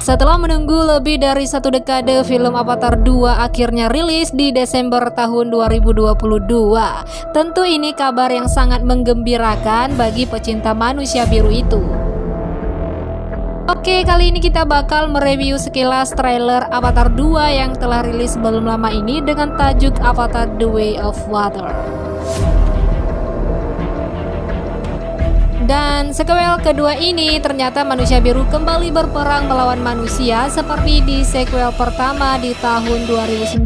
Setelah menunggu lebih dari satu dekade, film Avatar 2 akhirnya rilis di Desember tahun 2022. Tentu ini kabar yang sangat menggembirakan bagi pecinta manusia biru itu. Oke, kali ini kita bakal mereview sekilas trailer Avatar 2 yang telah rilis belum lama ini dengan tajuk Avatar The Way of Water. Dan sequel kedua ini ternyata manusia biru kembali berperang melawan manusia seperti di sequel pertama di tahun 2009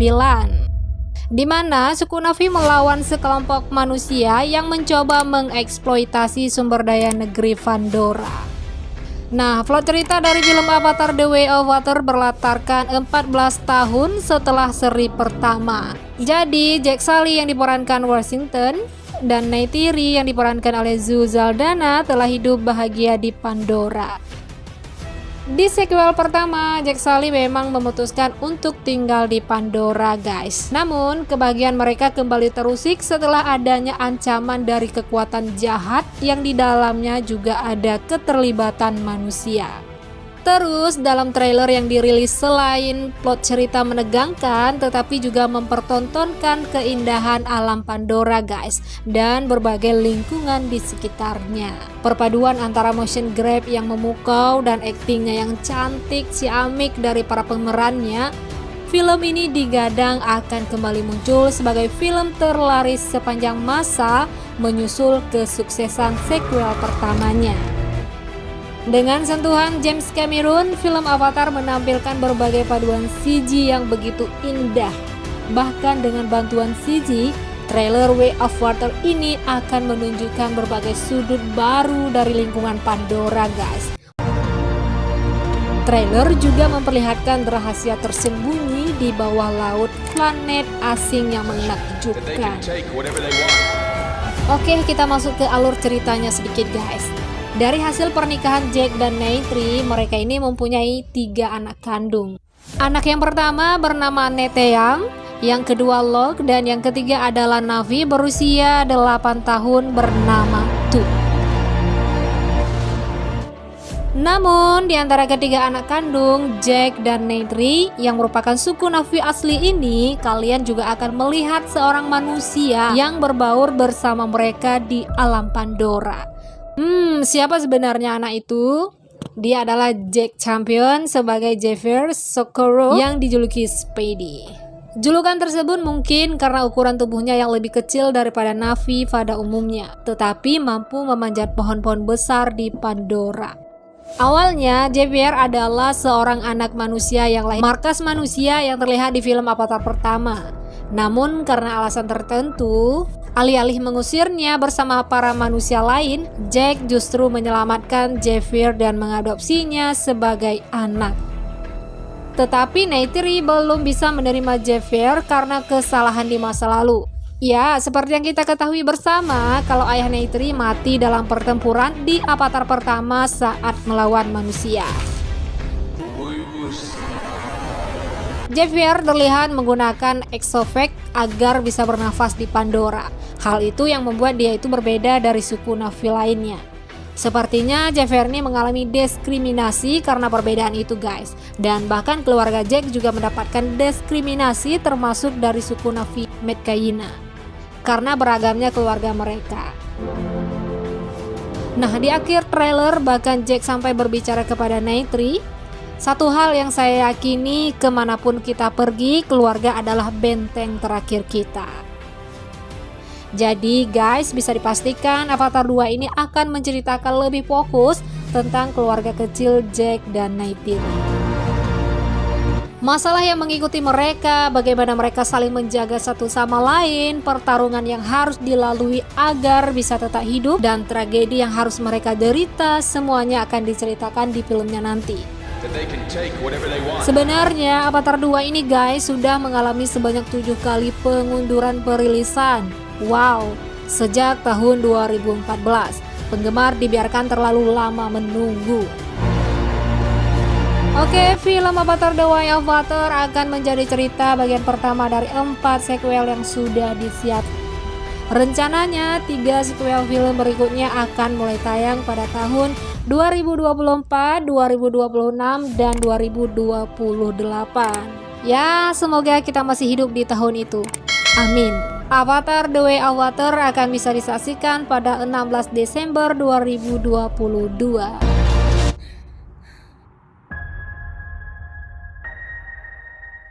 di mana suku Navi melawan sekelompok manusia yang mencoba mengeksploitasi sumber daya negeri Pandora. Nah, plot cerita dari film Avatar The Way of Water berlatarkan 14 tahun setelah seri pertama. Jadi, Jack Sully yang diperankan Washington dan Neytiri yang diperankan oleh Zu Zaldana telah hidup bahagia di Pandora. Di sequel pertama, Jack Sully memang memutuskan untuk tinggal di Pandora guys. Namun, kebahagiaan mereka kembali terusik setelah adanya ancaman dari kekuatan jahat yang di dalamnya juga ada keterlibatan manusia. Terus dalam trailer yang dirilis selain plot cerita menegangkan tetapi juga mempertontonkan keindahan alam Pandora guys dan berbagai lingkungan di sekitarnya. Perpaduan antara motion grab yang memukau dan aktingnya yang cantik ciamik dari para pemerannya Film ini digadang akan kembali muncul sebagai film terlaris sepanjang masa menyusul kesuksesan sequel pertamanya. Dengan sentuhan James Cameron, film Avatar menampilkan berbagai paduan CG yang begitu indah. Bahkan dengan bantuan CG, trailer Way of Water ini akan menunjukkan berbagai sudut baru dari lingkungan Pandora guys. Trailer juga memperlihatkan rahasia tersembunyi di bawah laut planet asing yang menakjubkan. Oke, kita masuk ke alur ceritanya sedikit guys. Dari hasil pernikahan Jack dan Neytri, mereka ini mempunyai tiga anak kandung. Anak yang pertama bernama Neteyang, yang kedua Lok, dan yang ketiga adalah Navi berusia 8 tahun bernama Tu. Namun, di antara ketiga anak kandung, Jack dan Neytri, yang merupakan suku Navi asli ini, kalian juga akan melihat seorang manusia yang berbaur bersama mereka di alam Pandora. Hmm, siapa sebenarnya anak itu? Dia adalah Jack Champion sebagai Javier Socorro yang dijuluki Spady. Julukan tersebut mungkin karena ukuran tubuhnya yang lebih kecil daripada Navi pada umumnya, tetapi mampu memanjat pohon-pohon besar di Pandora. Awalnya, Javier adalah seorang anak manusia yang lain, markas manusia yang terlihat di film Avatar pertama. Namun karena alasan tertentu, Alih-alih mengusirnya bersama para manusia lain, Jack justru menyelamatkan Javier dan mengadopsinya sebagai anak. Tetapi Neytiri belum bisa menerima Javier karena kesalahan di masa lalu. Ya, seperti yang kita ketahui bersama, kalau ayah Neytiri mati dalam pertempuran di Avatar pertama saat melawan manusia. Javier terlihat menggunakan exovac agar bisa bernafas di Pandora. Hal itu yang membuat dia itu berbeda dari suku Navi lainnya. Sepertinya Javier ini mengalami diskriminasi karena perbedaan itu guys. Dan bahkan keluarga Jack juga mendapatkan diskriminasi termasuk dari suku Navi Medkayina. Karena beragamnya keluarga mereka. Nah di akhir trailer bahkan Jack sampai berbicara kepada Neytri satu hal yang saya yakini ke mana pun kita pergi, keluarga adalah benteng terakhir kita. Jadi guys, bisa dipastikan Avatar 2 ini akan menceritakan lebih fokus tentang keluarga kecil Jack dan Neytiri. Masalah yang mengikuti mereka, bagaimana mereka saling menjaga satu sama lain, pertarungan yang harus dilalui agar bisa tetap hidup, dan tragedi yang harus mereka derita, semuanya akan diceritakan di filmnya nanti. Sebenarnya Avatar 2 ini guys sudah mengalami sebanyak tujuh kali pengunduran perilisan. Wow, sejak tahun 2014. Penggemar dibiarkan terlalu lama menunggu. Oke, film Avatar The Way of Water akan menjadi cerita bagian pertama dari empat sequel yang sudah disiapkan. Rencananya, tiga sequel film berikutnya akan mulai tayang pada tahun 2024, 2026, dan 2028. Ya, semoga kita masih hidup di tahun itu. Amin. Avatar The Way of Water akan bisa disaksikan pada 16 Desember 2022.